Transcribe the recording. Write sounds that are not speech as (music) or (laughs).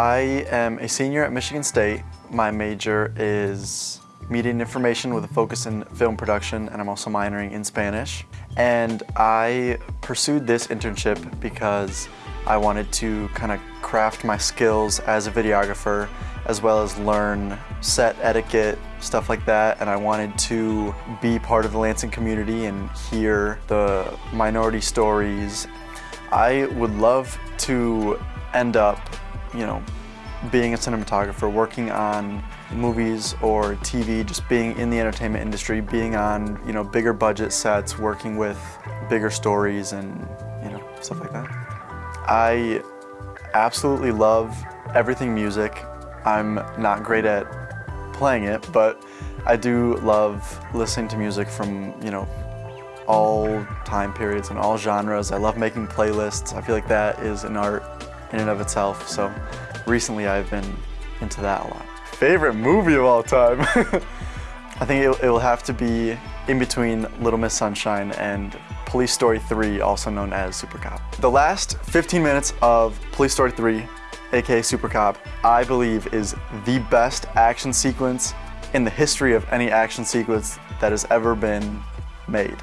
am a senior at Michigan State. My major is media and information with a focus in film production and I'm also minoring in Spanish. And I pursued this internship because I wanted to kind of craft my skills as a videographer as well as learn set etiquette, stuff like that. And I wanted to be part of the Lansing community and hear the minority stories. I would love to end up, you know, being a cinematographer, working on movies or TV, just being in the entertainment industry, being on, you know, bigger budget sets, working with bigger stories and, you know, stuff like that. I absolutely love everything music. I'm not great at playing it, but I do love listening to music from, you know, all time periods and all genres. I love making playlists. I feel like that is an art in and of itself. So recently I've been into that a lot. Favorite movie of all time? (laughs) I think it, will have to be in between Little Miss Sunshine and Police Story 3, also known as Super Cop. The last 15 minutes of Police Story 3, aka Super Cop, I believe is the best action sequence in the history of any action sequence that has ever been made.